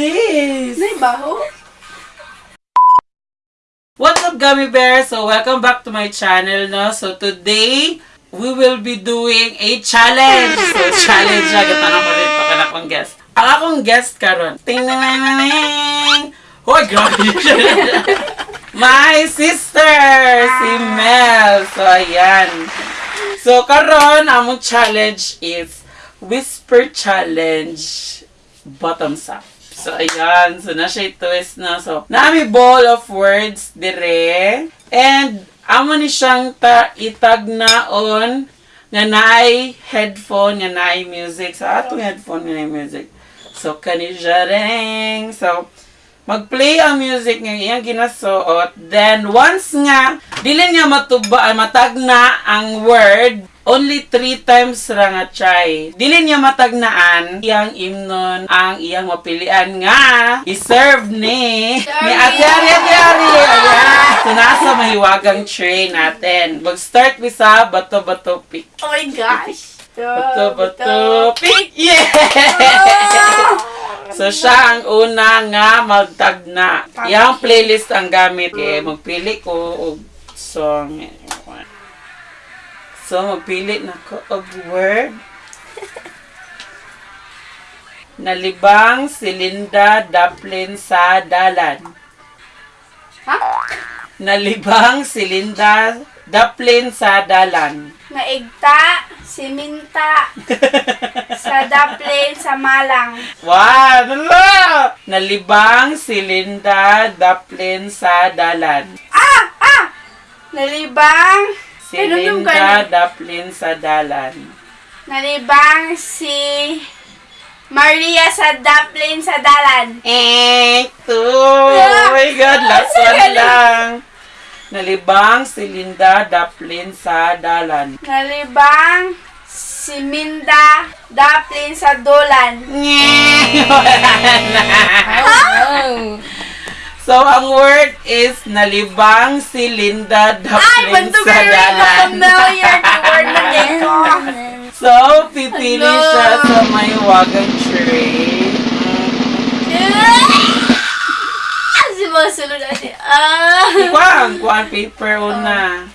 this? Nay, baho. What's up, Gummy Bears? So, welcome back to my channel, no? So, today, we will be doing a challenge. So, challenge na. Gatanong ko dito ka akong guest. Ang akong guest karon. Ting ting ting ting. Hoy, grabe. My sister, si Mel. So, ayan. So, karon among challenge is Whisper Challenge Bottoms Up. So, ayan. So, na siya twist na. So, nami ball of words dire. And, amo ni siyang ta itag na on nga naay headphone, nga naay music. So, atong headphone nga naay music. So, kani siya ring. So, mag-play ang music nga iyang ginasuot. Then, once nga, dili niya matuba, matag na ang word, only three times ra nga try. Dili niya matagnaan iyang imnon ang iyang mapilian nga i-serve ni ni Ate Ari Ate Ari. Ayan. So, nasa mahiwagang tray natin. Mag-start we sa bato-bato pick. Oh my gosh. Bato-bato pick! Yeah! So, siya ang una nga magtagna. Yang playlist ang gamit. Eh, magpili ko og song. So, magpili na ko og word. Nalibang si Linda Daplin sa dalan. Ha? Nalibang si Linda Daplin sa dalan. Naigta, siminta, sa daplin, sa malang. Wow! Lala! Nalibang si Linda Daplin sa dalan. Ah! Ah! Nalibang, Si yung Linda? Daplin sa dalan. nalibang si Maria sa daplin sa dalan. Eh, two! Oh my God! Last one lang. Nalibang si Linda Daplin sa dalan. Nalibang si Minda daplin sa dolan. So, ang word is nalibang si Linda bantu sa dalan. familiar to word na dito. So, pipili siya sa may wagang tray. Si Masulod natin. Ah! Kuwang, kuwang paper una.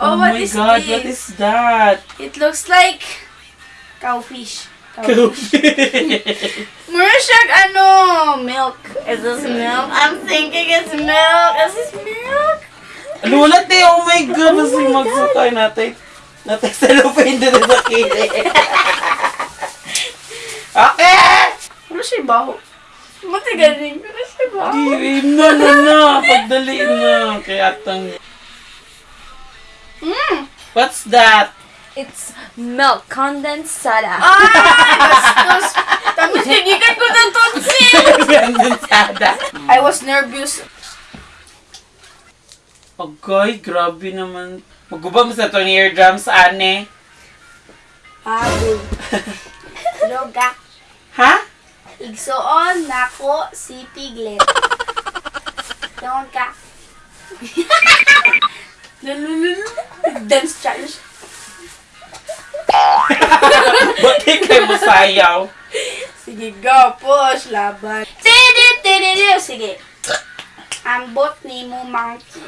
Oh, what my is God, this? what is that? It looks like cowfish. Meron siyang ano, milk. Is this milk? I'm thinking it's milk. Is this milk? Lulat eh, oh my God, Oh mas my magsukay natin. Natin sa lupin dito sa kili. okay! Ano siya baho? Matigaling. Ano siya baho? Di, na, na, na. Pagdali na. Kaya atang... Mm. What's that? It's milk condensed soda. Tapos nagigan ko ng tonsil! Condensada. I was nervous. Okay, grabe naman. Maguba mo sa itong eardrums, ane. Habol. Loga. Ha? Igsoon nako si Piglet. Doon ka. Dance challenge. Buti kayo masayaw. Sige, go, push, laban. Sige. Ambot ni mo monkey.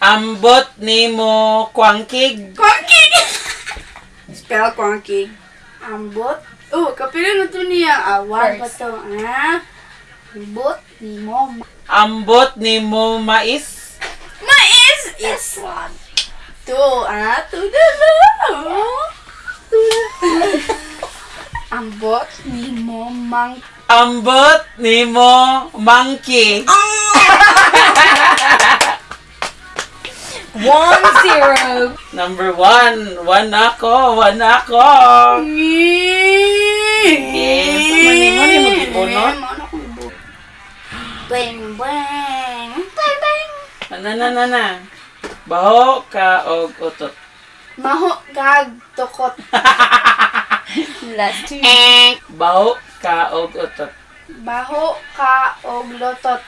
Ambot ni mo kwangkig. Kwangkig! Spell kwangkig. Ambot. Oh, kapila na to niya. Awan pa to. Ah. Ambot ni mo Ambot ni mo mais. Mais! It's one. Two. Ah, two na. Ambot ni mo mang... Ambot ni mo monkey. One zero. Number one. One ako. One ako. Yes, mani- mani mo gibunot? Bang, bang. Bang, bang. Ano na na na. Baho ka og utot. Maho gag tokot. Last two. Baho ka og utot. Baho ka og lotot.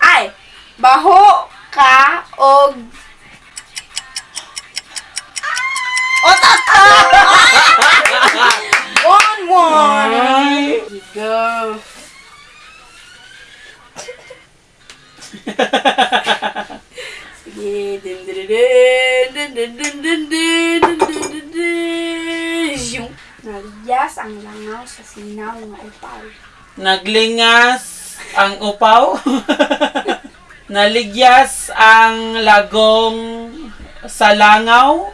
Ay, baho ka og Otot sa sinaw nga upaw. Naglingas ang upaw. Naligyas ang lagong sa langaw.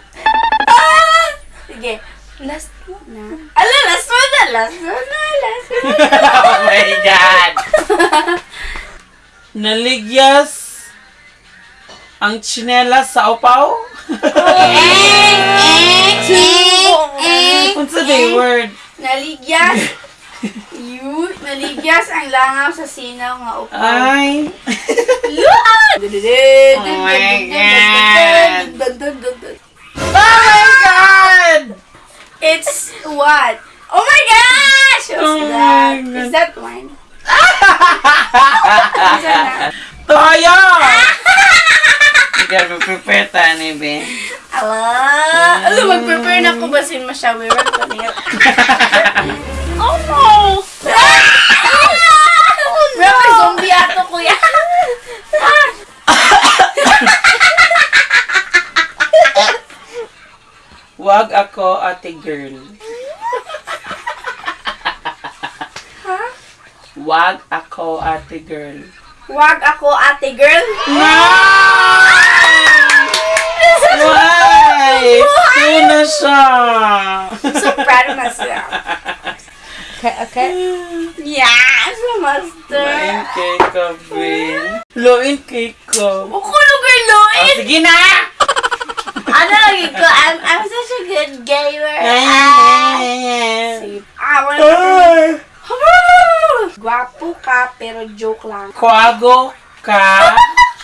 Sige. Last one. Na. Ala, last one na, last one na, last one na. oh my God! Naligyas ang tsinelas sa upaw. Unsa day word? Naligyas. You, naligyas ang langaw sa sinaw nga upaw. Ay. Oh my God. Oh my God! It's what? Oh my gosh! What's Oh that? my Is God. that wine? Is that Toyo! Ikaw prepare ta ni be. Ala! Ala, mag-prepare na ako ba si Mashawi? Oh no! Bro, may zombie ato, kuya. Wag ako ate girl. Wag ako ate girl. Wag ako, ate girl. No! правильно сега. Okay, okay. Yes, master. Luin kay ka, Bin. Luin kay ka. Makulog kay Luin. Oh, sige na! ano lagi ko? I'm, I'm such a good gamer. I wanna... Guwapo ka, pero joke lang. Kuago ka.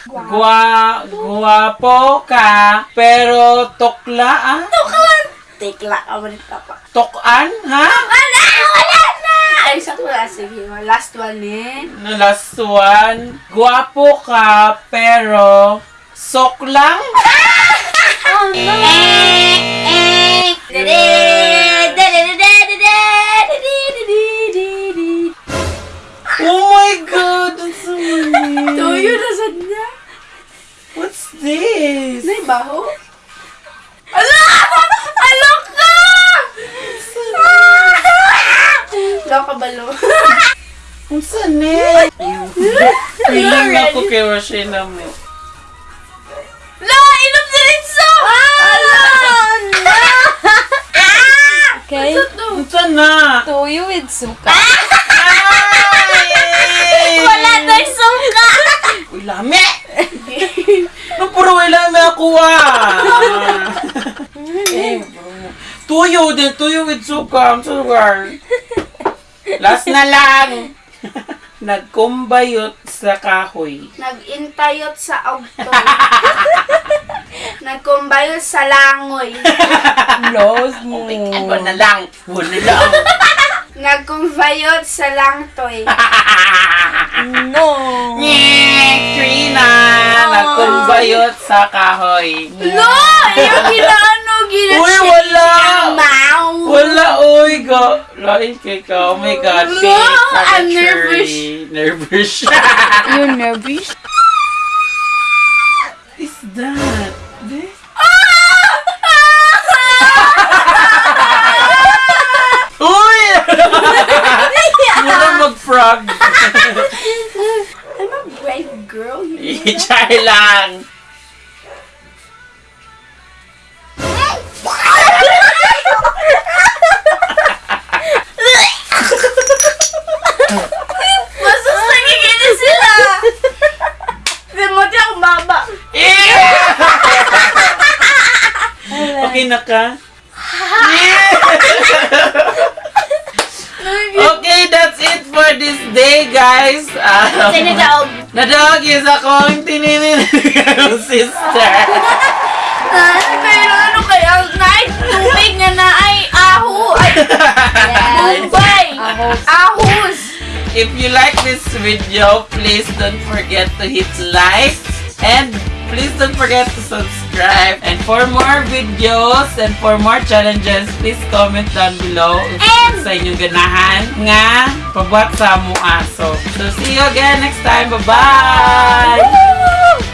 Gua, guwapo ka, pero tukla ah. Tukla Tikla ka nito pa? Tokan ha? Wala! Wala na! Ay, sakto na. Sige, last one eh. Na last one. Guwapo ka. Pero sok lang. Oh no! Oh my god. That's so weird. Tuyo na sad niya. What's this? May baho? Ala! Alok ka! Alok ka balo. Ang sanay. Feeling ako kay Roshina mo. La! Inom si Rinso! Ala! Okay. Ang sana. Toyo with suka. Wala na yung suka! Uy, lami! No, puro wala may ako ah. Tuyo din, tuyo with suka. I'm sorry. Last na lang. Nagkumbayot sa kahoy. Nag-intayot sa augtoy. Nagkumbayot sa langoy. Lost mo. Ano na lang? Wala lang. Nagkumbayot sa langtoy. No. Nyek! Trina! Nagkumbayot sa kahoy. No! Yung ginaano, gina Uy, wala! Mau! Wala, oy, go. Lain kay ka. Oh my God. No, Fake I'm. Nervous siya. You're nervous? is that? Be? Uy! Mura mag-frog. I'm a brave girl. You know? Ichay lang. Ka? okay, that's it for this day, guys. Um, Sinadaog. Nadog is akong tininin sister. Pero ano kaya? Night tubig nga na ay aho. Ay, Bombay. Ahos. Ahos. If you like this video, please don't forget to hit like and please don't forget to subscribe. And for more videos and for more challenges, please comment down below and sa inyong ganahan nga pabuhat sa mo aso. So see you again next time. Bye-bye!